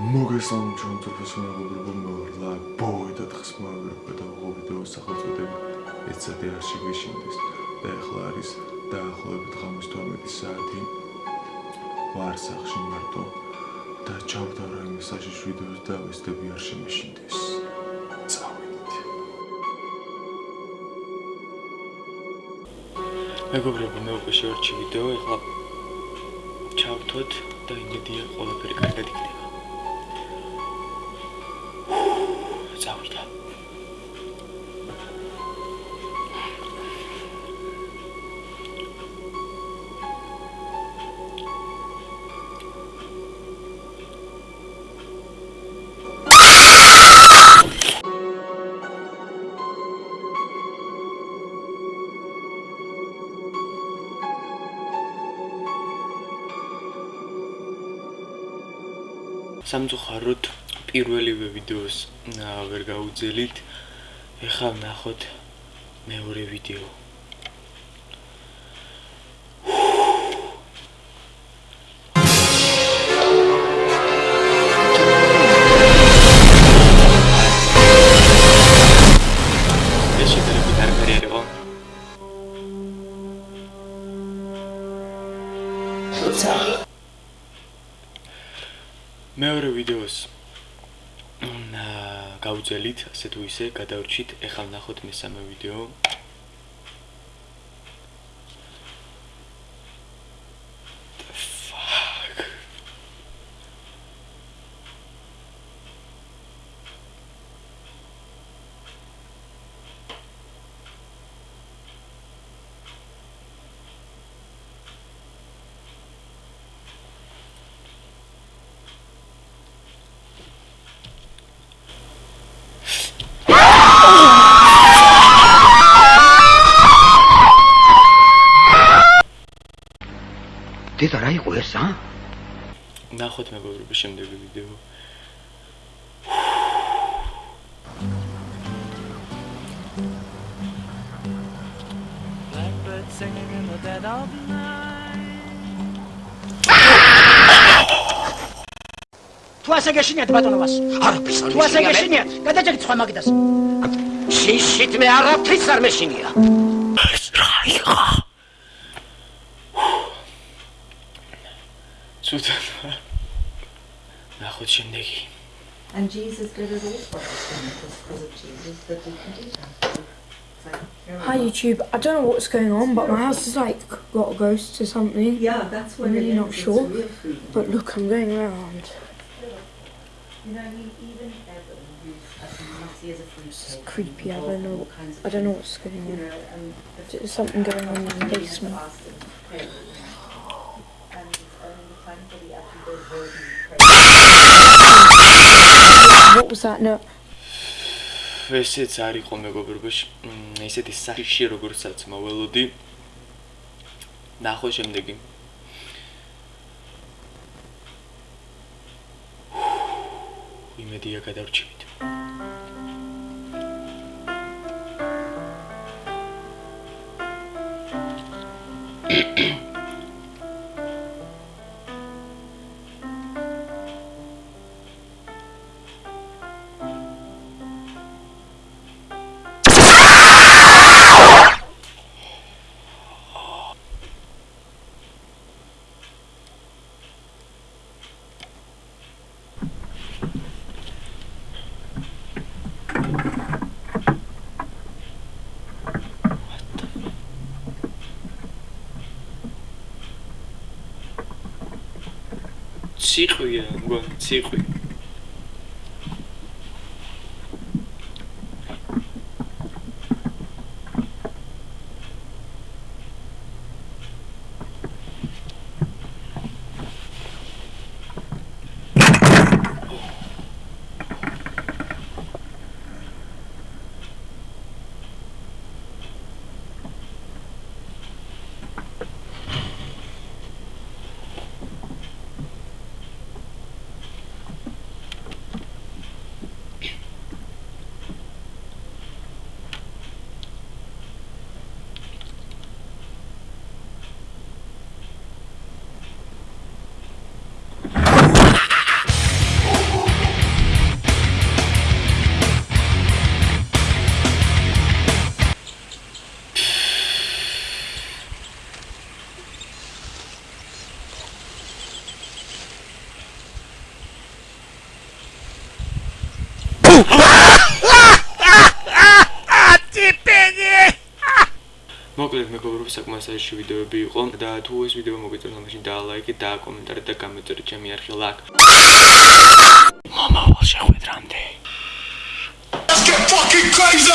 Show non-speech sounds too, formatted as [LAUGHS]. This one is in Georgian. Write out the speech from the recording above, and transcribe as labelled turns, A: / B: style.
A: სამ ჩონთოფოს მეგობრებო მოვლა ბოი და დღეს მოვიდა და ვიდეო სახელწოდები ეცადე არ შეგვეშინდეს და ახლა არის დაახლოებით 5-12 საათი. ვარ სახში მარტო და ჩავდარა იმ საშიშ ვიდეოს და ვესტები არ შემეშინდეს წავიდით
B: მეგობრებო მე უკვე შევარჩი ვიდეო ახლა ჩავთოთ და იმედია ყველაფერი კარგად იქნება სამწუხაროდ პირველივე ვიდეოს ვერ გაუძელით. ეხლა ნახოთ მეორე ვიდეო. მეორე ვიდეოს გავუძელით, ასე თუ ისე, გადავრჩით, ეხლა ნახოთ მესამე ვიდეო.
C: დედა რა იყო ეს, ა?
B: ნახოთ მეგობრებო შემდეგი ვიდეო. singing in the dead of night
C: თუ ასე გეშინიათ ბატონობას? არაფერს არ თუ ასე გეშინიათ? გადაჭერით სხვა მაგდას. შიშით მე არაფერს არ მეშინია.
B: რა იყო شندقي [LAUGHS] And Jesus did it all for us because of Jesus that we can do that. Hi YouTube, I don't know what's going on, but my house is like got a ghost or something.
D: Yeah, that's what
B: I'm really not sure. But look, I'm going around. You know, even This is creepy. I don't know. I don't know what's going on. There's something going on in the basement. What was that note? ესეც არ იყო მეგობრებაში. ესეთი სახიში როგორცაც მოველოდი. ნახო შემდეგი. იმედია Circuit, მოკლედ მეგობრებო საკმაოდ საერთო ვიდეოები იყო და თუ ეს ვიდეო მოგეწონა მაშინ დაალაიქეთ და კომენტარით და გამეწერეთ ჩემი არხი ლაკ მომავალ შეხვედრამდე Let's get fucking crazy